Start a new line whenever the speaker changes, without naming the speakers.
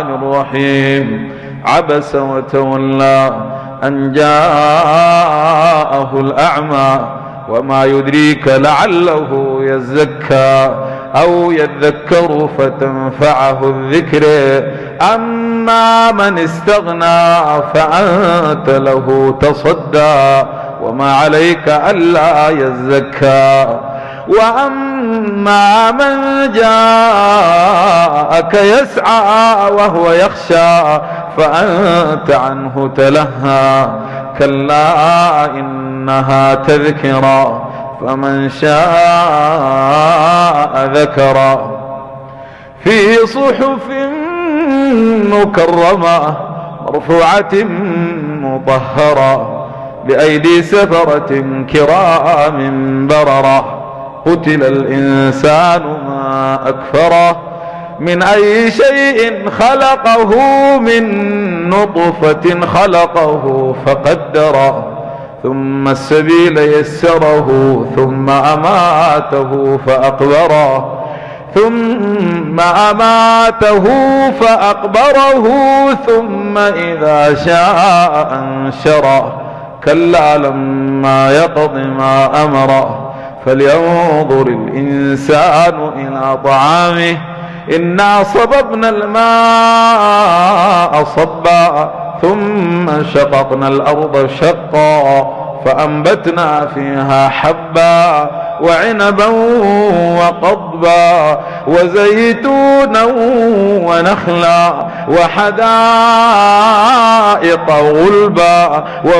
الرحيم. عبس وتولى أن جاءه الأعمى وما يدريك لعله يزكى أو يذكر فتنفعه الذكر. أما من استغنى فأنت له تصدى وما عليك ألا يزكى. وأما من جاءك يسعى وهو يخشى فأنت عنه تلهى. كلا إنها تذكرى فمن شاء ذكرى في صحف مكرمة مرفوعة مطهرة بأيدي سفرة كرام بررة. قتل الإنسان ما أكفره من أي شيء خلقه من نطفة خلقه فقدره ثم السبيل يسره ثم أماته فأقبره ثم أماته فأقبره ثم إذا شاء أنشره كلا لما يقض ما أمره. فلينظر الإنسان إلى طعامه. إنا صببنا الماء صبا ثم شققنا الأرض شقا فأنبتنا فيها حبا وعنبا وقضبا وزيتونا ونخلا وحدائق غلبا